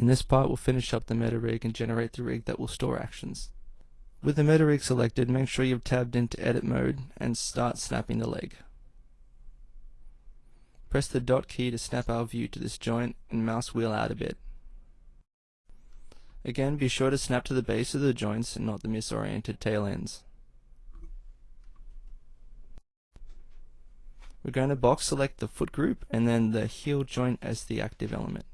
In this part we'll finish up the meta rig and generate the rig that will store actions. With the meta rig selected, make sure you've tabbed into edit mode and start snapping the leg. Press the dot key to snap our view to this joint and mouse wheel out a bit. Again, be sure to snap to the base of the joints and not the misoriented tail ends. We're going to box select the foot group and then the heel joint as the active element.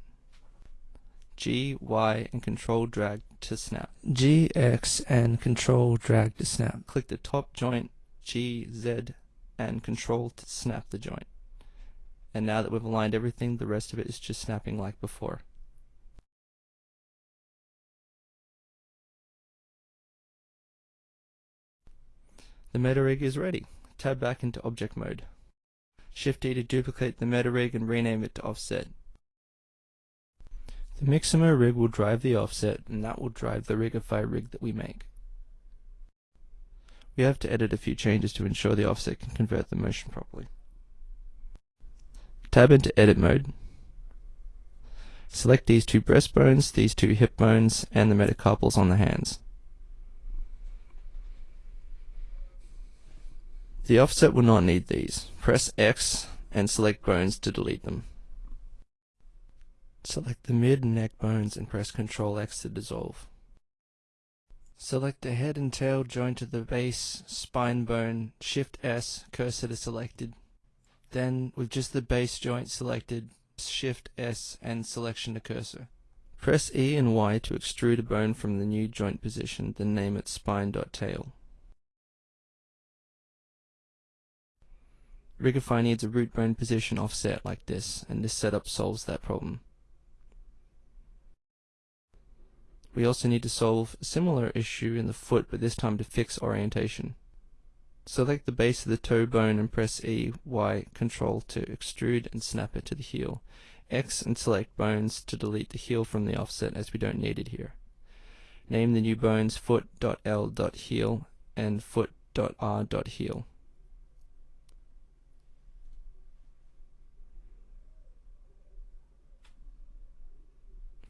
G, Y, and control drag to snap. G, X, and control drag to snap. Click the top joint, G, Z, and control to snap the joint. And now that we've aligned everything, the rest of it is just snapping like before. The meta rig is ready. Tab back into object mode. Shift D to duplicate the meta rig and rename it to offset. The Mixamo rig will drive the offset and that will drive the Rigify rig that we make. We have to edit a few changes to ensure the offset can convert the motion properly. Tab into edit mode. Select these two breastbones, these two hip bones, and the metacarpals on the hands. The offset will not need these. Press X and select bones to delete them. Select the mid and neck bones and press Ctrl X to dissolve. Select the head and tail joint to the base spine bone, Shift S, cursor to selected. Then, with just the base joint selected, Shift S and selection to cursor. Press E and Y to extrude a bone from the new joint position, then name it spine.tail. Rigify needs a root bone position offset like this, and this setup solves that problem. We also need to solve a similar issue in the foot, but this time to fix orientation. Select the base of the toe bone and press E, Y, Control to extrude and snap it to the heel. X and select bones to delete the heel from the offset as we don't need it here. Name the new bones foot.l.heel and foot.r.heel.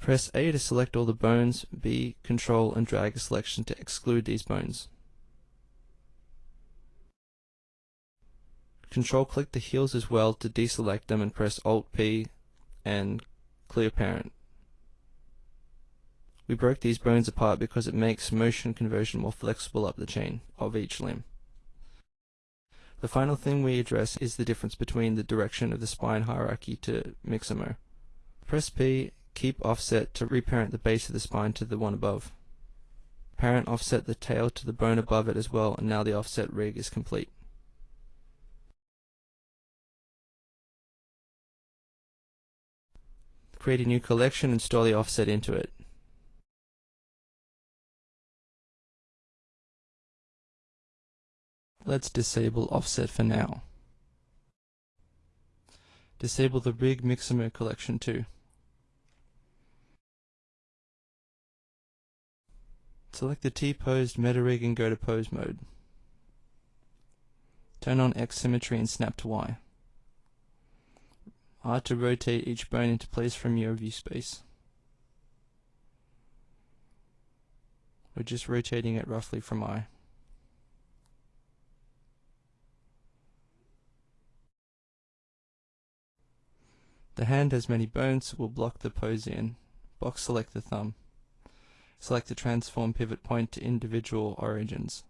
Press A to select all the bones, B, control and drag a selection to exclude these bones. Control click the heels as well to deselect them and press Alt P and clear parent. We broke these bones apart because it makes motion conversion more flexible up the chain of each limb. The final thing we address is the difference between the direction of the spine hierarchy to Mixamo. Press P Keep offset to reparent the base of the spine to the one above. Parent offset the tail to the bone above it as well, and now the offset rig is complete. Create a new collection and store the offset into it. Let's disable offset for now. Disable the rig Mixamo collection too. Select the T-posed meta rig and go to pose mode. Turn on X symmetry and snap to Y. R to rotate each bone into place from your view space. We're just rotating it roughly from I. The hand has many bones, so we'll block the pose in. Box select the thumb. Select the transform pivot point to individual origins.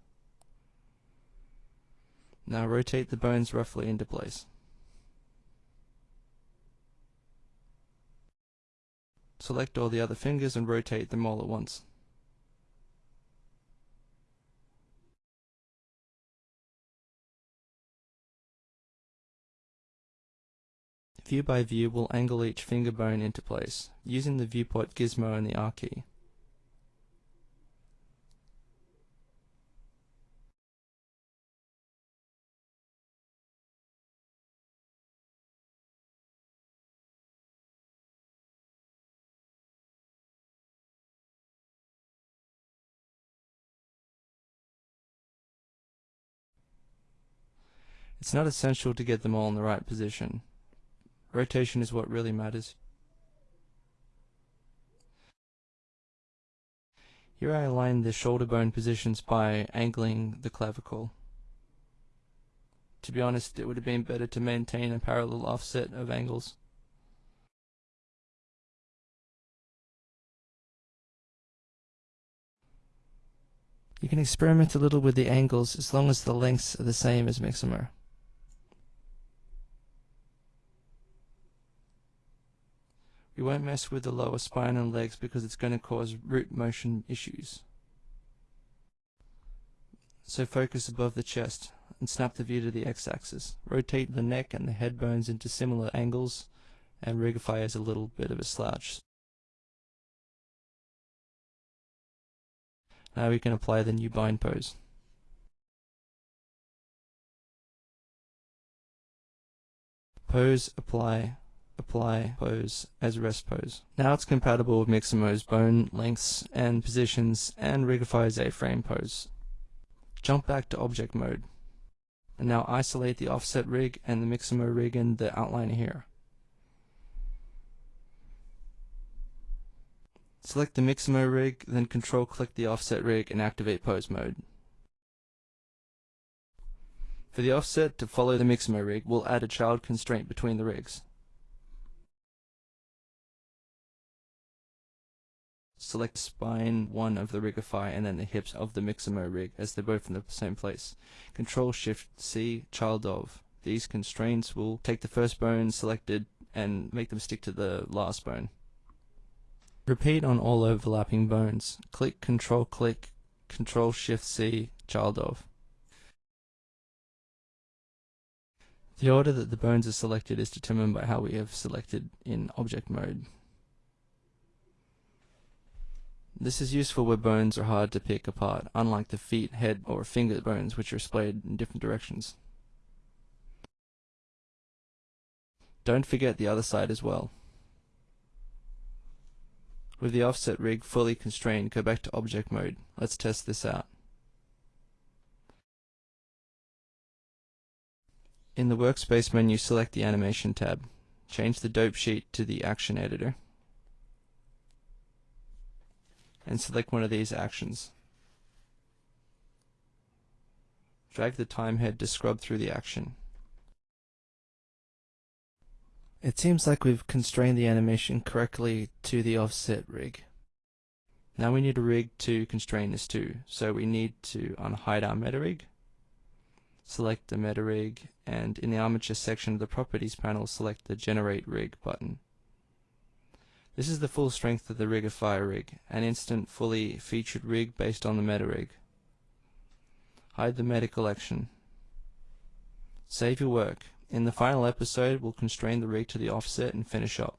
Now rotate the bones roughly into place. Select all the other fingers and rotate them all at once. View by view will angle each finger bone into place, using the viewport gizmo and the R key. It's not essential to get them all in the right position. Rotation is what really matters. Here I align the shoulder bone positions by angling the clavicle. To be honest, it would have been better to maintain a parallel offset of angles. You can experiment a little with the angles as long as the lengths are the same as Mixamo. We won't mess with the lower spine and legs because it's going to cause root motion issues. So focus above the chest and snap the view to the x-axis. Rotate the neck and the head bones into similar angles and rigify as a little bit of a slouch. Now we can apply the new bind pose. Pose, apply, apply pose as rest pose. Now it's compatible with Mixamo's bone lengths and positions and Rigify's a frame pose. Jump back to object mode. And now isolate the offset rig and the Mixamo rig in the outliner here. Select the Mixamo rig, then control click the offset rig and activate pose mode. For the offset to follow the Mixamo rig, we'll add a child constraint between the rigs. Select spine 1 of the Rigify and then the hips of the Mixamo rig as they're both in the same place. Control Shift C, child of. These constraints will take the first bone selected and make them stick to the last bone. Repeat on all overlapping bones. Click Control click Control Shift C, child of. The order that the bones are selected is determined by how we have selected in object mode. This is useful where bones are hard to pick apart, unlike the feet, head, or finger bones which are splayed in different directions. Don't forget the other side as well. With the offset rig fully constrained, go back to object mode. Let's test this out. In the workspace menu, select the animation tab. Change the dope sheet to the action editor and select one of these actions. Drag the time head to scrub through the action. It seems like we've constrained the animation correctly to the offset rig. Now we need a rig to constrain this to, so we need to unhide our meta rig, select the meta rig, and in the armature section of the properties panel select the generate rig button. This is the full strength of the Rigify rig, an instant fully featured rig based on the meta rig. Hide the meta collection. Save your work. In the final episode, we'll constrain the rig to the offset and finish up.